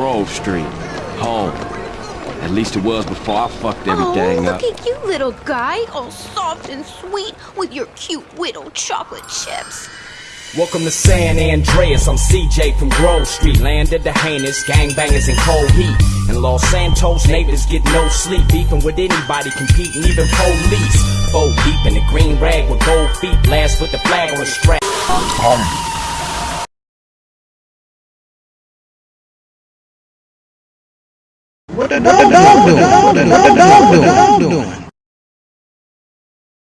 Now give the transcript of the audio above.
Grove Street. Home. At least it was before I fucked everything Oh, everything look up. at you, little guy, all soft and sweet with your cute little chocolate chips. Welcome to San Andreas, I'm CJ from Grove Street, land of the heinous, gangbangers in cold heat. In Los Santos, neighbors get no sleep, beefing with anybody, competing, even police. Four deep in the green rag with gold feet, blast with the flag on the strap. What the dog doing? What the dog doing? What doing?